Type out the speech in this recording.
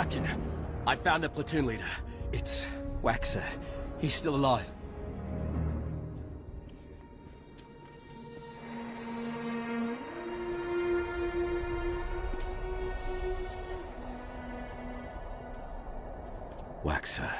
Captain, I found the platoon leader. It's Waxer. He's still alive. Waxer.